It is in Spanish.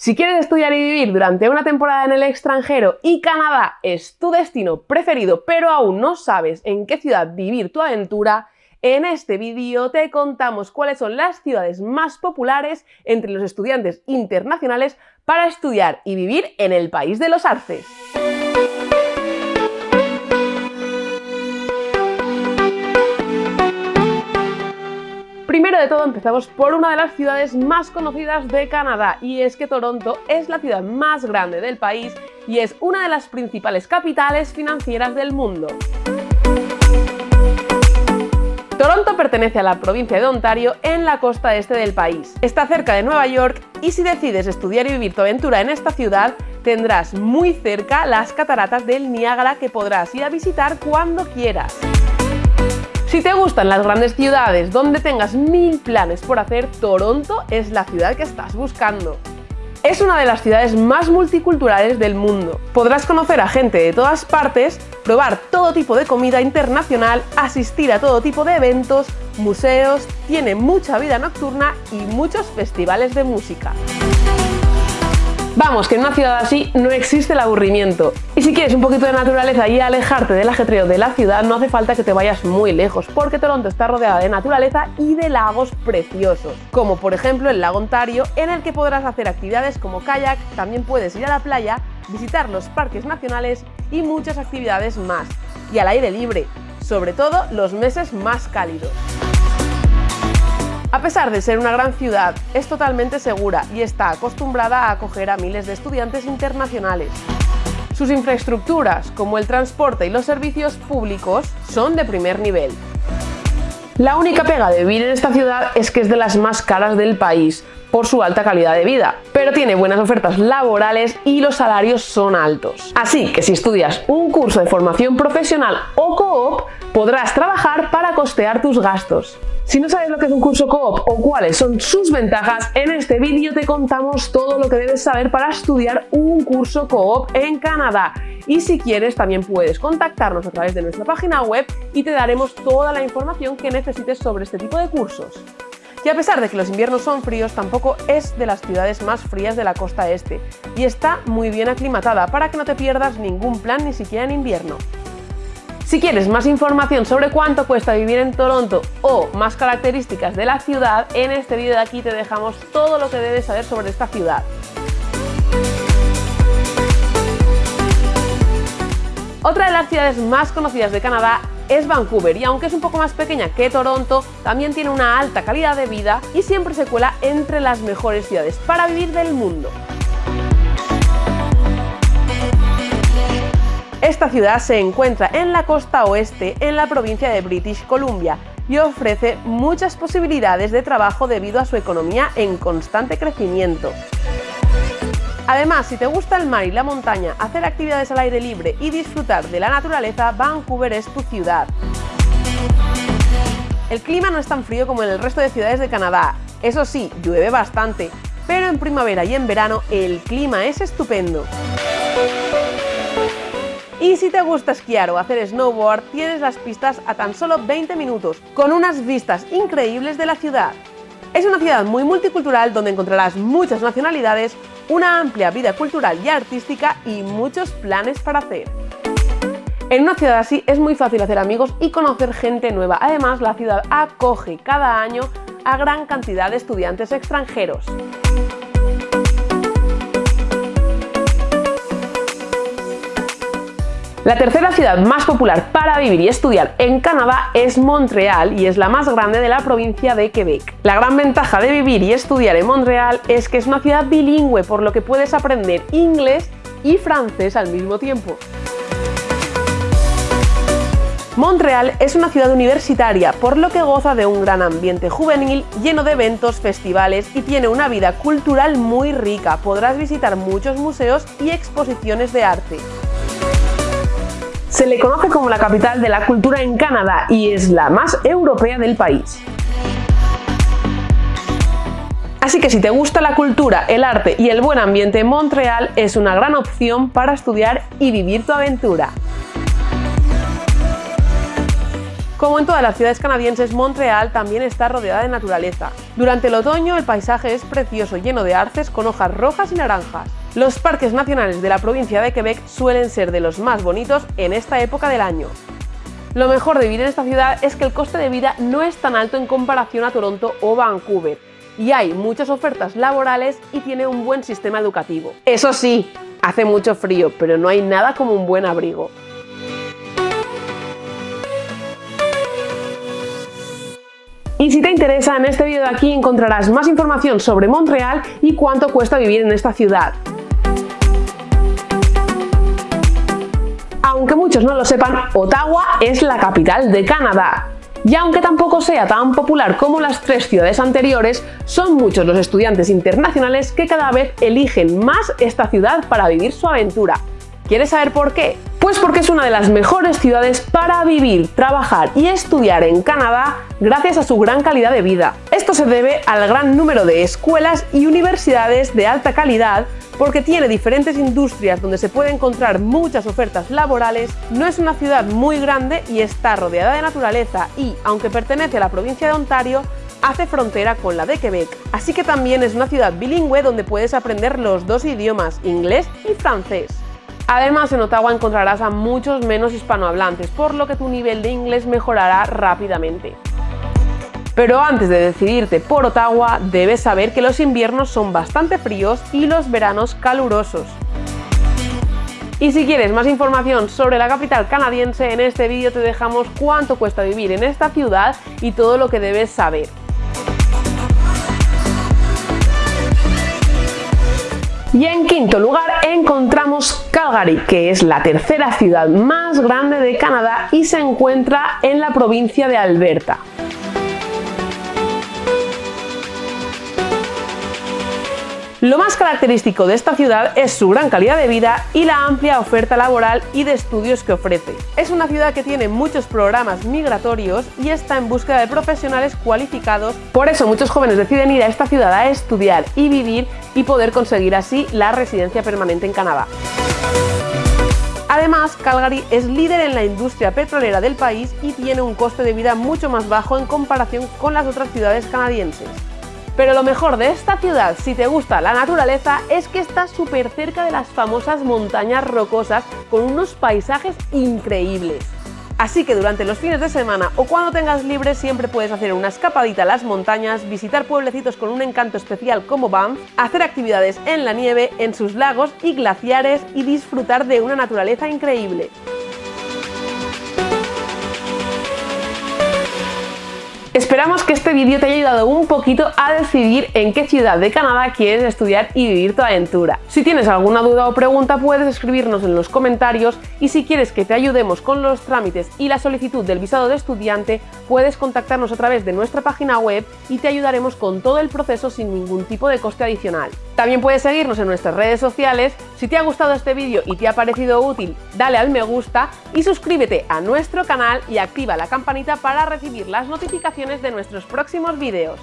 Si quieres estudiar y vivir durante una temporada en el extranjero y Canadá es tu destino preferido, pero aún no sabes en qué ciudad vivir tu aventura, en este vídeo te contamos cuáles son las ciudades más populares entre los estudiantes internacionales para estudiar y vivir en el país de los arces. Primero de todo empezamos por una de las ciudades más conocidas de Canadá y es que Toronto es la ciudad más grande del país y es una de las principales capitales financieras del mundo. Toronto pertenece a la provincia de Ontario en la costa este del país. Está cerca de Nueva York y si decides estudiar y vivir tu aventura en esta ciudad, tendrás muy cerca las cataratas del Niágara que podrás ir a visitar cuando quieras. Si te gustan las grandes ciudades donde tengas mil planes por hacer, Toronto es la ciudad que estás buscando. Es una de las ciudades más multiculturales del mundo. Podrás conocer a gente de todas partes, probar todo tipo de comida internacional, asistir a todo tipo de eventos, museos, tiene mucha vida nocturna y muchos festivales de música. Vamos, que en una ciudad así no existe el aburrimiento. Y si quieres un poquito de naturaleza y alejarte del ajetreo de la ciudad, no hace falta que te vayas muy lejos, porque Toronto está rodeada de naturaleza y de lagos preciosos, como por ejemplo el lago Ontario, en el que podrás hacer actividades como kayak, también puedes ir a la playa, visitar los parques nacionales y muchas actividades más. Y al aire libre, sobre todo los meses más cálidos. A pesar de ser una gran ciudad, es totalmente segura y está acostumbrada a acoger a miles de estudiantes internacionales. Sus infraestructuras, como el transporte y los servicios públicos, son de primer nivel. La única pega de vivir en esta ciudad es que es de las más caras del país, por su alta calidad de vida, pero tiene buenas ofertas laborales y los salarios son altos. Así que si estudias un curso de formación profesional o coop, podrás trabajar para costear tus gastos. Si no sabes lo que es un curso coop o cuáles son sus ventajas, en este vídeo te contamos todo lo que debes saber para estudiar un curso coop en Canadá. Y si quieres también puedes contactarnos a través de nuestra página web y te daremos toda la información que necesites sobre este tipo de cursos. Y a pesar de que los inviernos son fríos, tampoco es de las ciudades más frías de la costa este y está muy bien aclimatada para que no te pierdas ningún plan ni siquiera en invierno. Si quieres más información sobre cuánto cuesta vivir en Toronto o más características de la ciudad, en este vídeo de aquí te dejamos todo lo que debes saber sobre esta ciudad. Otra de las ciudades más conocidas de Canadá es Vancouver y aunque es un poco más pequeña que Toronto, también tiene una alta calidad de vida y siempre se cuela entre las mejores ciudades para vivir del mundo. Esta ciudad se encuentra en la costa oeste, en la provincia de British Columbia, y ofrece muchas posibilidades de trabajo debido a su economía en constante crecimiento. Además, si te gusta el mar y la montaña, hacer actividades al aire libre y disfrutar de la naturaleza, Vancouver es tu ciudad. El clima no es tan frío como en el resto de ciudades de Canadá. Eso sí, llueve bastante, pero en primavera y en verano el clima es estupendo. Y si te gusta esquiar o hacer snowboard, tienes las pistas a tan solo 20 minutos, con unas vistas increíbles de la ciudad. Es una ciudad muy multicultural donde encontrarás muchas nacionalidades, una amplia vida cultural y artística y muchos planes para hacer. En una ciudad así es muy fácil hacer amigos y conocer gente nueva. Además, la ciudad acoge cada año a gran cantidad de estudiantes extranjeros. La tercera ciudad más popular para vivir y estudiar en Canadá es Montreal y es la más grande de la provincia de Quebec. La gran ventaja de vivir y estudiar en Montreal es que es una ciudad bilingüe, por lo que puedes aprender inglés y francés al mismo tiempo. Montreal es una ciudad universitaria, por lo que goza de un gran ambiente juvenil lleno de eventos, festivales y tiene una vida cultural muy rica. Podrás visitar muchos museos y exposiciones de arte. Se le conoce como la capital de la cultura en Canadá y es la más europea del país. Así que si te gusta la cultura, el arte y el buen ambiente, Montreal es una gran opción para estudiar y vivir tu aventura. Como en todas las ciudades canadienses, Montreal también está rodeada de naturaleza. Durante el otoño el paisaje es precioso, lleno de arces con hojas rojas y naranjas. Los parques nacionales de la provincia de Quebec suelen ser de los más bonitos en esta época del año. Lo mejor de vivir en esta ciudad es que el coste de vida no es tan alto en comparación a Toronto o Vancouver, y hay muchas ofertas laborales y tiene un buen sistema educativo. Eso sí, hace mucho frío, pero no hay nada como un buen abrigo. Y si te interesa, en este vídeo de aquí encontrarás más información sobre Montreal y cuánto cuesta vivir en esta ciudad. Aunque muchos no lo sepan, Ottawa es la capital de Canadá. Y aunque tampoco sea tan popular como las tres ciudades anteriores, son muchos los estudiantes internacionales que cada vez eligen más esta ciudad para vivir su aventura. ¿Quieres saber por qué? Pues porque es una de las mejores ciudades para vivir, trabajar y estudiar en Canadá gracias a su gran calidad de vida. Esto se debe al gran número de escuelas y universidades de alta calidad porque tiene diferentes industrias donde se puede encontrar muchas ofertas laborales, no es una ciudad muy grande y está rodeada de naturaleza y, aunque pertenece a la provincia de Ontario, hace frontera con la de Quebec, así que también es una ciudad bilingüe donde puedes aprender los dos idiomas, inglés y francés. Además, en Ottawa encontrarás a muchos menos hispanohablantes, por lo que tu nivel de inglés mejorará rápidamente. Pero antes de decidirte por Ottawa, debes saber que los inviernos son bastante fríos y los veranos calurosos. Y si quieres más información sobre la capital canadiense, en este vídeo te dejamos cuánto cuesta vivir en esta ciudad y todo lo que debes saber. Y en quinto lugar encontramos Calgary, que es la tercera ciudad más grande de Canadá y se encuentra en la provincia de Alberta. Lo más característico de esta ciudad es su gran calidad de vida y la amplia oferta laboral y de estudios que ofrece. Es una ciudad que tiene muchos programas migratorios y está en búsqueda de profesionales cualificados, por eso muchos jóvenes deciden ir a esta ciudad a estudiar y vivir y poder conseguir así la residencia permanente en Canadá. Además, Calgary es líder en la industria petrolera del país y tiene un coste de vida mucho más bajo en comparación con las otras ciudades canadienses. Pero lo mejor de esta ciudad, si te gusta la naturaleza, es que está súper cerca de las famosas montañas rocosas con unos paisajes increíbles. Así que durante los fines de semana o cuando tengas libre siempre puedes hacer una escapadita a las montañas, visitar pueblecitos con un encanto especial como Banff, hacer actividades en la nieve, en sus lagos y glaciares y disfrutar de una naturaleza increíble. Esperamos que este vídeo te haya ayudado un poquito a decidir en qué ciudad de Canadá quieres estudiar y vivir tu aventura. Si tienes alguna duda o pregunta puedes escribirnos en los comentarios y si quieres que te ayudemos con los trámites y la solicitud del visado de estudiante puedes contactarnos a través de nuestra página web y te ayudaremos con todo el proceso sin ningún tipo de coste adicional. También puedes seguirnos en nuestras redes sociales. Si te ha gustado este vídeo y te ha parecido útil, dale al me gusta y suscríbete a nuestro canal y activa la campanita para recibir las notificaciones de nuestros próximos vídeos.